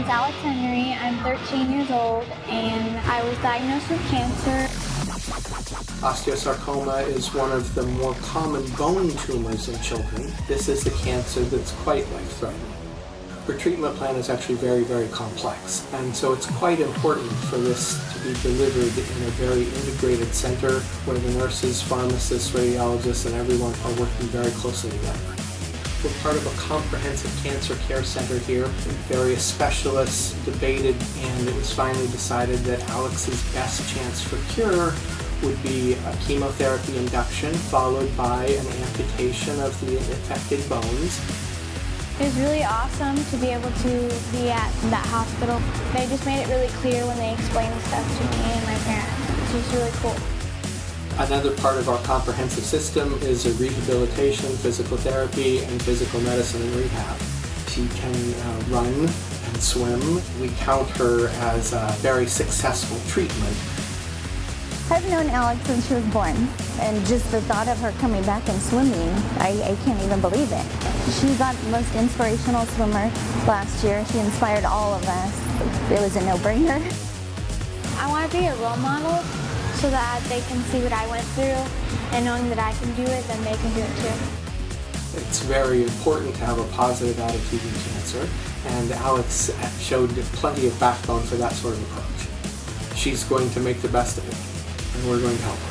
name's Alex Henry. I'm 13 years old and I was diagnosed with cancer. Osteosarcoma is one of the more common bone tumors in children. This is a cancer that's quite life-threatening. Her treatment plan is actually very, very complex, and so it's quite important for this to be delivered in a very integrated center where the nurses, pharmacists, radiologists, and everyone are working very closely together. We're part of a comprehensive cancer care center here. Various specialists debated, and it was finally decided that Alex's best chance for cure would be a chemotherapy induction followed by an amputation of the affected bones it was really awesome to be able to be at that hospital. They just made it really clear when they explained stuff to me and my parents. It was really cool. Another part of our comprehensive system is a rehabilitation, physical therapy, and physical medicine and rehab. She can uh, run and swim. We count her as a very successful treatment I've known Alex since she was born, and just the thought of her coming back and swimming, I, I can't even believe it. She got the most inspirational swimmer last year. She inspired all of us. It was a no-brainer. I want to be a role model so that they can see what I went through, and knowing that I can do it, then they can do it too. It's very important to have a positive attitude in cancer, and Alex showed plenty of backbone for that sort of approach. She's going to make the best of it and we're going to help.